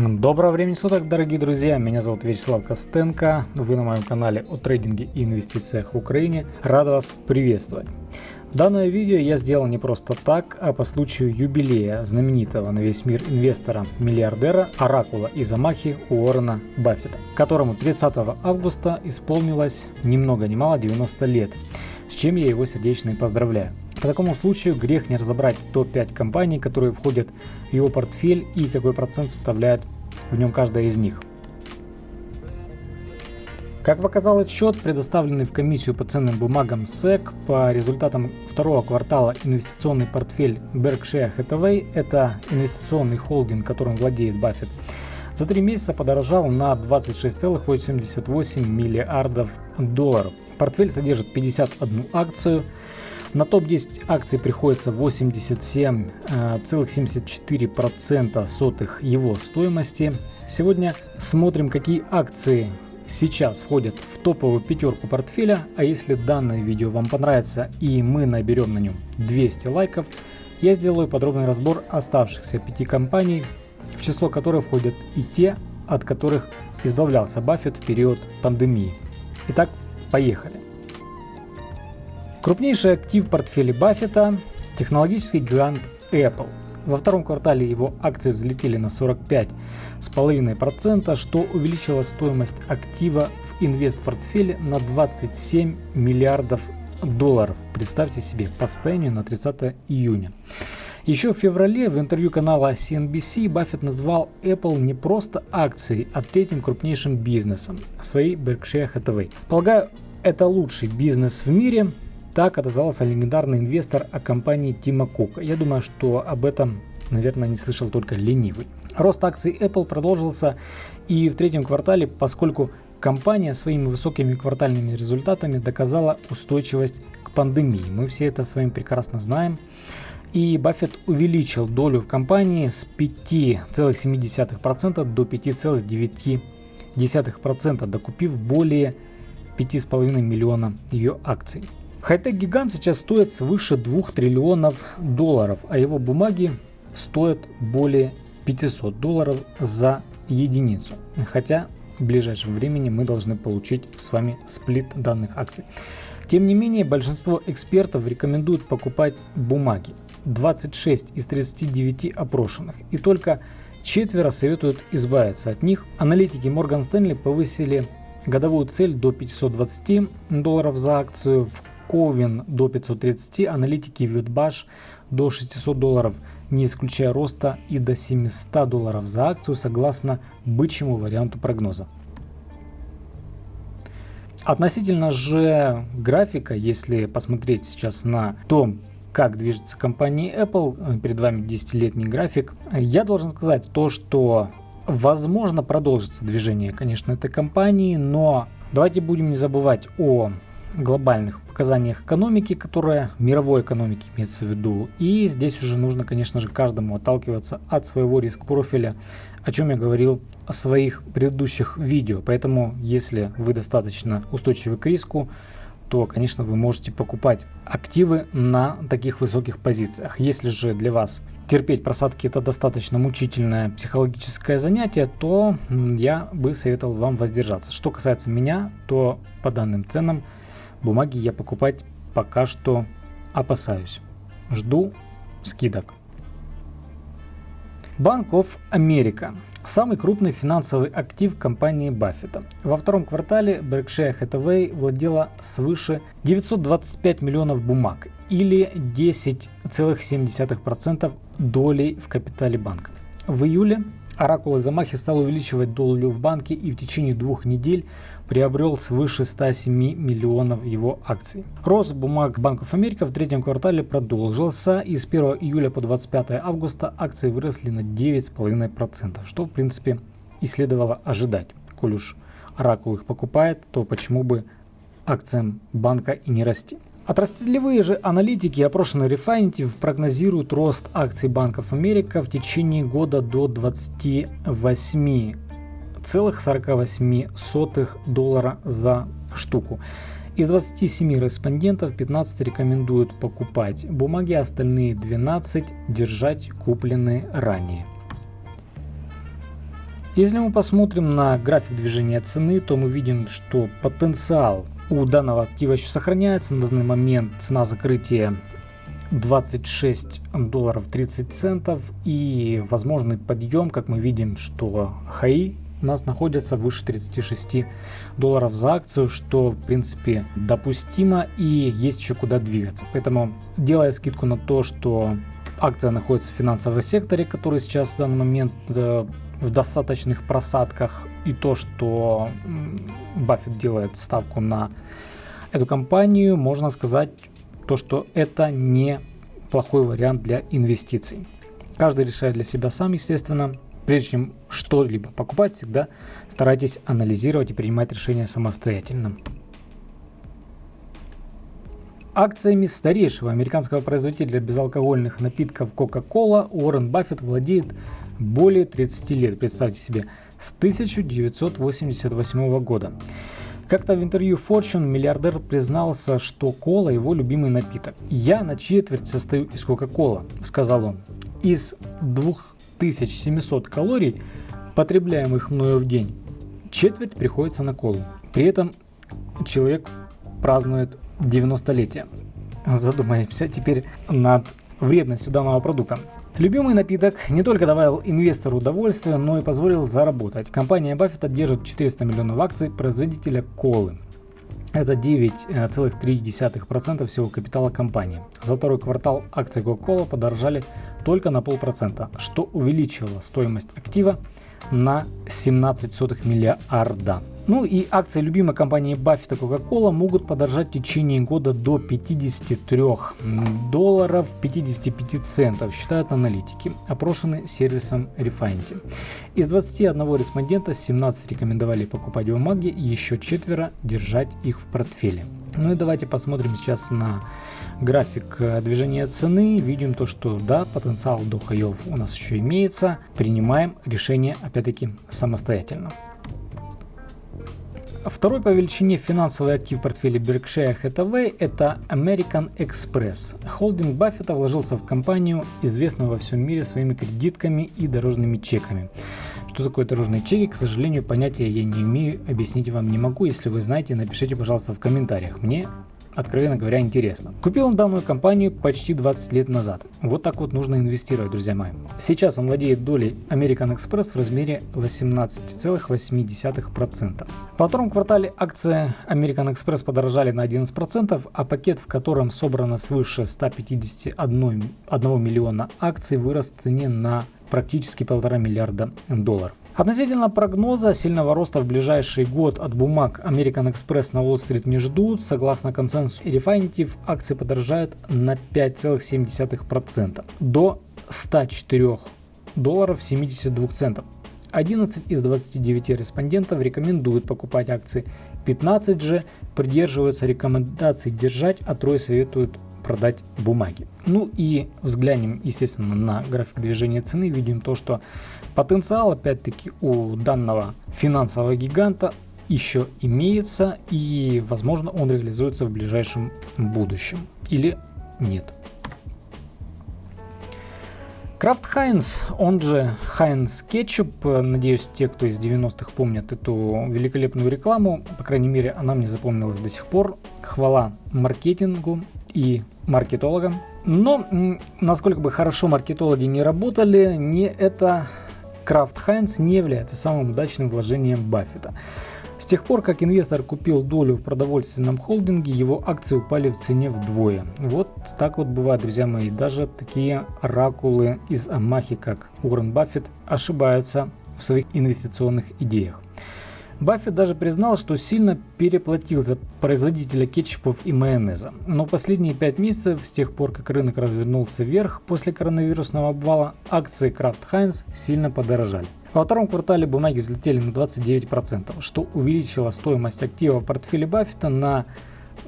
Доброго времени суток, дорогие друзья! Меня зовут Вячеслав Костенко. Вы на моем канале о трейдинге и инвестициях в Украине. Рад вас приветствовать. Данное видео я сделал не просто так, а по случаю юбилея знаменитого на весь мир инвестора-миллиардера, оракула из Амахи Уоррена Баффета, которому 30 августа исполнилось ни много ни мало 90 лет, с чем я его сердечно и поздравляю. По такому случаю грех не разобрать топ-5 компаний, которые входят в его портфель и какой процент составляет в нем каждая из них. Как показал отчет, предоставленный в комиссию по ценным бумагам SEC, по результатам второго квартала инвестиционный портфель Berkshire Hathaway, это инвестиционный холдинг, которым владеет Баффет, за три месяца подорожал на 26,88 миллиардов долларов. Портфель содержит 51 акцию, на топ-10 акций приходится 87,74% сотых его стоимости. Сегодня смотрим, какие акции сейчас входят в топовую пятерку портфеля. А если данное видео вам понравится и мы наберем на нем 200 лайков, я сделаю подробный разбор оставшихся пяти компаний, в число которых входят и те, от которых избавлялся Баффет в период пандемии. Итак, поехали. Крупнейший актив в портфеле Баффета – технологический гигант Apple. Во втором квартале его акции взлетели на 45,5%, что увеличило стоимость актива в инвест-портфеле на 27 миллиардов долларов. Представьте себе, по состоянию на 30 июня. Еще в феврале в интервью канала CNBC Баффет назвал Apple не просто акцией, а третьим крупнейшим бизнесом своей Berkshire Hathaway. Полагаю, это лучший бизнес в мире, так отозвался легендарный инвестор о компании Тима Кука. Я думаю, что об этом, наверное, не слышал только ленивый. Рост акций Apple продолжился и в третьем квартале, поскольку компания своими высокими квартальными результатами доказала устойчивость к пандемии. Мы все это с вами прекрасно знаем. И Баффет увеличил долю в компании с 5,7% до 5,9%, докупив более 5,5 миллиона ее акций. Хай-тек гигант сейчас стоит свыше 2 триллионов долларов, а его бумаги стоят более 500 долларов за единицу. Хотя в ближайшем времени мы должны получить с вами сплит данных акций. Тем не менее, большинство экспертов рекомендуют покупать бумаги. 26 из 39 опрошенных. И только четверо советуют избавиться от них. Аналитики Morgan Stanley повысили годовую цель до 520 долларов за акцию. В Ковин до 530, аналитики Вьютбаш до 600 долларов, не исключая роста и до 700 долларов за акцию согласно бычьему варианту прогноза. Относительно же графика, если посмотреть сейчас на то, как движется компания Apple, перед вами 10-летний график, я должен сказать то, что возможно продолжится движение, конечно, этой компании, но давайте будем не забывать о глобальных показаниях экономики, которая мировой экономики имеется в виду. И здесь уже нужно, конечно же, каждому отталкиваться от своего риск-профиля, о чем я говорил в своих предыдущих видео. Поэтому, если вы достаточно устойчивы к риску, то, конечно, вы можете покупать активы на таких высоких позициях. Если же для вас терпеть просадки это достаточно мучительное психологическое занятие, то я бы советовал вам воздержаться. Что касается меня, то по данным ценам Бумаги я покупать пока что опасаюсь. Жду скидок. Банк of America – самый крупный финансовый актив компании Баффета. Во втором квартале Berkshire Hathaway владела свыше 925 миллионов бумаг или 10,7% долей в капитале банка. В июле Оракул Замахи стал увеличивать долю в банке и в течение двух недель приобрел свыше 107 миллионов его акций. Рост бумаг Банков Америка в третьем квартале продолжился и с 1 июля по 25 августа акции выросли на 9,5%, что в принципе и следовало ожидать. Коль уж Оракул их покупает, то почему бы акциям банка и не расти. Отраслевые же аналитики, опрошенные Refinitiv, прогнозируют рост акций банков Америка в течение года до 28 0,48 доллара за штуку. Из 27 респондентов 15 рекомендуют покупать бумаги, остальные 12 держать купленные ранее. Если мы посмотрим на график движения цены, то мы видим, что потенциал у данного актива еще сохраняется. На данный момент цена закрытия 26 долларов 30 центов и возможный подъем, как мы видим, что хаи у нас находятся выше 36 долларов за акцию, что в принципе допустимо и есть еще куда двигаться. Поэтому делая скидку на то, что акция находится в финансовом секторе, который сейчас в данный момент э, в достаточных просадках, и то, что Баффет делает ставку на эту компанию, можно сказать то, что это не плохой вариант для инвестиций. Каждый решает для себя сам, естественно. Прежде чем что-либо покупать, всегда старайтесь анализировать и принимать решения самостоятельно. Акциями старейшего американского производителя безалкогольных напитков Coca-Cola Уоррен Баффет владеет более 30 лет, представьте себе, с 1988 года. Как-то в интервью Fortune миллиардер признался, что кола его любимый напиток. «Я на четверть состою из Кока-Кола», — сказал он. «Из 2700 калорий, потребляемых мною в день, четверть приходится на колу. При этом человек празднует 90-летие. Задумаемся теперь над вредностью данного продукта. Любимый напиток не только давал инвестору удовольствие, но и позволил заработать. Компания Баффета держит 400 миллионов акций производителя колы. Это 9,3% всего капитала компании. За второй квартал акции Coca-Cola подорожали только на полпроцента, что увеличило стоимость актива на 17 миллиарда. Ну и акции любимой компании Баффета Coca-Cola могут подорожать в течение года до 53 долларов 55 центов, считают аналитики, опрошенные сервисом Refinity. Из 21 респондента 17 рекомендовали покупать бумаги, еще четверо держать их в портфеле. Ну и давайте посмотрим сейчас на график э, движения цены. Видим то, что да, потенциал до хаев у нас еще имеется. Принимаем решение опять-таки самостоятельно. Второй по величине финансовый актив в портфеле Berkshire Hathaway – это American Express. Холдинг Баффета вложился в компанию, известную во всем мире своими кредитками и дорожными чеками. Что такое дорожные чеки, к сожалению, понятия я не имею, объяснить вам не могу. Если вы знаете, напишите, пожалуйста, в комментариях. Мне откровенно говоря, интересно. Купил он данную компанию почти 20 лет назад. Вот так вот нужно инвестировать, друзья мои. Сейчас он владеет долей American Express в размере 18,8%. Во втором квартале акции American Express подорожали на 11%, а пакет, в котором собрано свыше 151 1 миллиона акций, вырос в цене на практически полтора миллиарда долларов. Относительно прогноза сильного роста в ближайший год от бумаг American Express на Уолл-стрит не ждут. Согласно консенсусу Refinitiv, акции подорожают на 5,7% до 104 долларов 72 центов. 11 из 29 респондентов рекомендуют покупать акции, 15 же придерживаются рекомендаций держать, а трое советуют продать бумаги. Ну и взглянем, естественно, на график движения цены. Видим то, что потенциал, опять-таки, у данного финансового гиганта еще имеется и, возможно, он реализуется в ближайшем будущем. Или нет. Крафт Хайнс, он же Хайнс Кетчуп, надеюсь, те, кто из 90-х помнят эту великолепную рекламу, по крайней мере, она мне запомнилась до сих пор. Хвала маркетингу и маркетологам. Но, насколько бы хорошо маркетологи не работали, не это Крафт Хайнс не является самым удачным вложением Баффета. С тех пор, как инвестор купил долю в продовольственном холдинге, его акции упали в цене вдвое. Вот так вот бывает, друзья мои. Даже такие оракулы из Амахи, как Уоррен Баффет, ошибаются в своих инвестиционных идеях. Баффет даже признал, что сильно переплатил за производителя кетчупов и майонеза. Но последние 5 месяцев, с тех пор как рынок развернулся вверх после коронавирусного обвала, акции Kraft Heinz сильно подорожали. Во втором квартале бумаги взлетели на 29%, что увеличило стоимость актива в портфеле Баффета на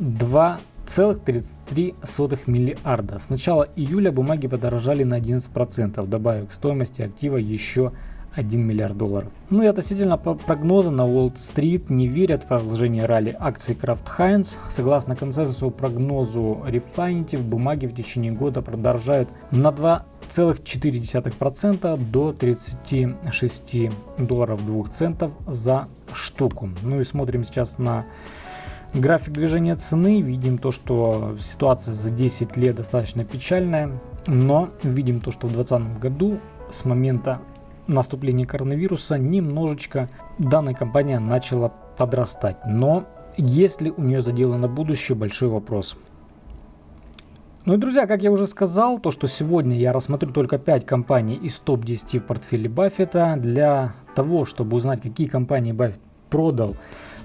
2,33 миллиарда. С начала июля бумаги подорожали на 11%, добавив к стоимости актива еще 1 миллиард долларов. Ну и относительно прогноза на Уолл-стрит не верят в продолжение ралли акций Kraft Heinz. Согласно консенсусу прогнозу Refinity в бумаге в течение года продолжают на 2,4% до 36 долларов 2 центов за штуку. Ну и смотрим сейчас на график движения цены. Видим то, что ситуация за 10 лет достаточно печальная. Но видим то, что в 2020 году с момента наступления коронавируса немножечко данная компания начала подрастать. Но есть ли у нее задело на будущее, большой вопрос. Ну и, друзья, как я уже сказал, то, что сегодня я рассмотрю только 5 компаний из топ-10 в портфеле Баффета. Для того, чтобы узнать, какие компании Баффет продал,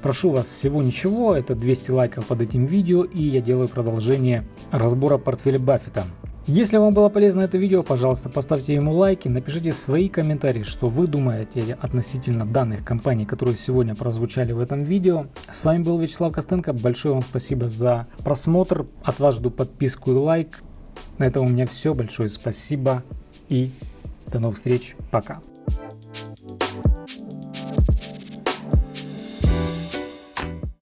прошу вас всего ничего, это 200 лайков под этим видео, и я делаю продолжение разбора портфеля Баффета. Если вам было полезно это видео, пожалуйста, поставьте ему лайки, напишите свои комментарии, что вы думаете относительно данных компаний, которые сегодня прозвучали в этом видео. С вами был Вячеслав Костенко, большое вам спасибо за просмотр, от вас жду подписку и лайк. На этом у меня все, большое спасибо и до новых встреч, пока.